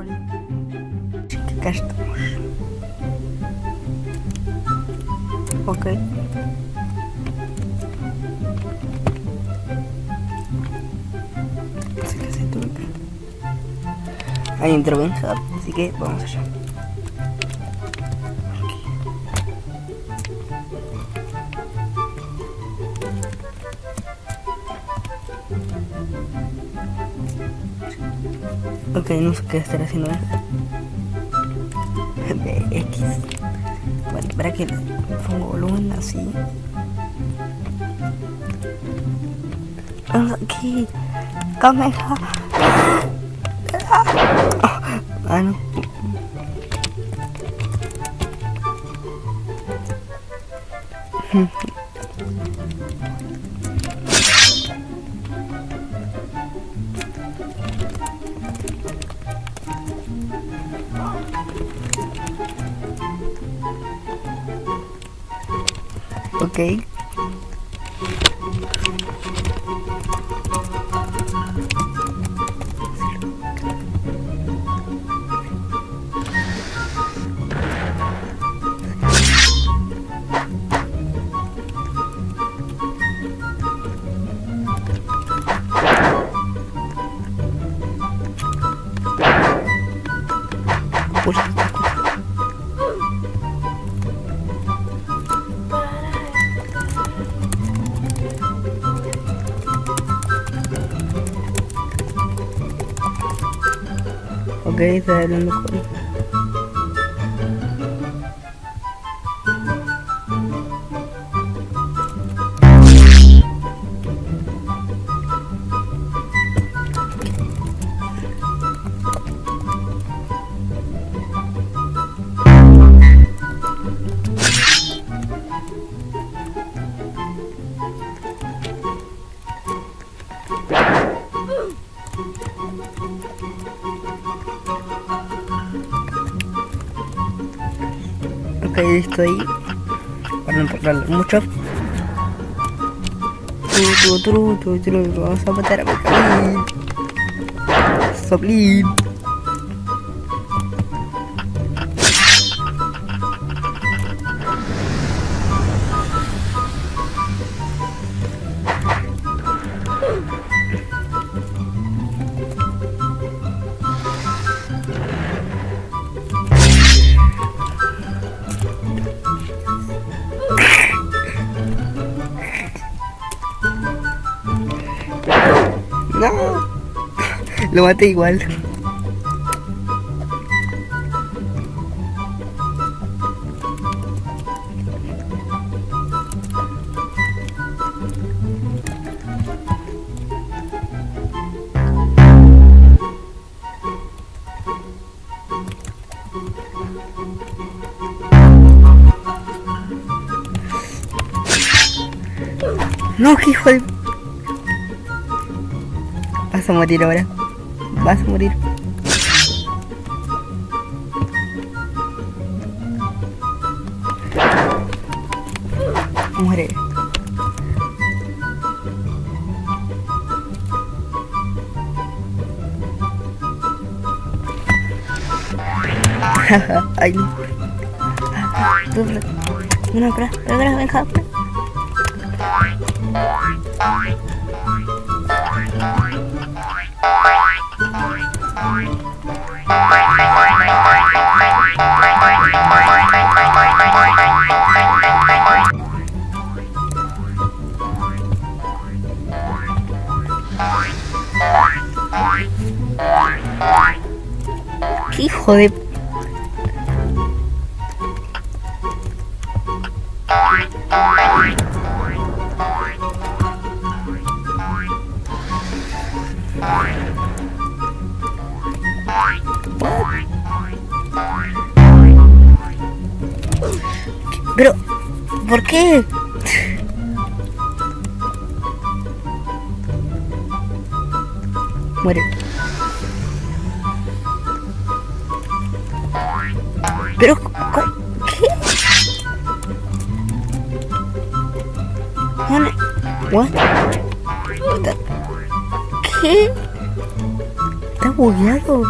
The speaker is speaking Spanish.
Que acá estamos. Ok. Así que se que- Hay intervención, así que vamos allá. Ok, no sé qué estar haciendo él. X. Bueno, para que pongo volumen así. Aquí. Cámara. Ah, no. Ok. Ok, está hablando con... Ok, listo ahí. Para no hablar mucho. Vamos a matar a Bocablin. Lo maté igual. No, hijo de... Vas a morir ahora. Vas a morir. Muere. Ay, no. No, venga, espera. ¡Qué Pero, ¿por qué? Muere. Pero. ¿qué? What? ¿Qué? Está bugueado.